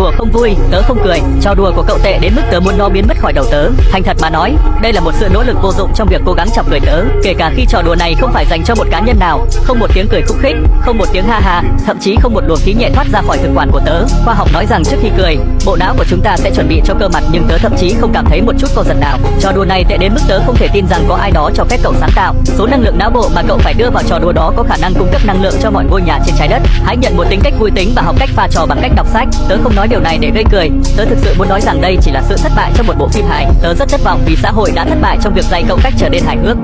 Đùa không vui, tớ không cười, trò đùa của cậu tệ đến mức tớ muốn nó biến mất khỏi đầu tớ. Thành thật mà nói, đây là một sự nỗ lực vô dụng trong việc cố gắng chọc cười tớ, kể cả khi trò đùa này không phải dành cho một cá nhân nào, không một tiếng cười khúc khích, không một tiếng ha ha, thậm chí không một luồng khí nhẹ thoát ra khỏi thực quản của tớ. Khoa học nói rằng trước khi cười, bộ não của chúng ta sẽ chuẩn bị cho cơ mặt nhưng tớ thậm chí không cảm thấy một chút co giật nào. Trò đùa này tệ đến mức tớ không thể tin rằng có ai đó cho phép cậu sáng tạo. Số năng lượng não bộ mà cậu phải đưa vào trò đùa đó có khả năng cung cấp năng lượng cho mọi ngôi nhà trên trái đất. Hãy nhận một tính cách vui tính và học cách pha trò bằng cách đọc sách. Tớ không nói điều này để gây cười, tớ thực sự muốn nói rằng đây chỉ là sự thất bại trong một bộ phim hài. Tớ rất thất vọng vì xã hội đã thất bại trong việc dạy cậu cách trở nên hài hước.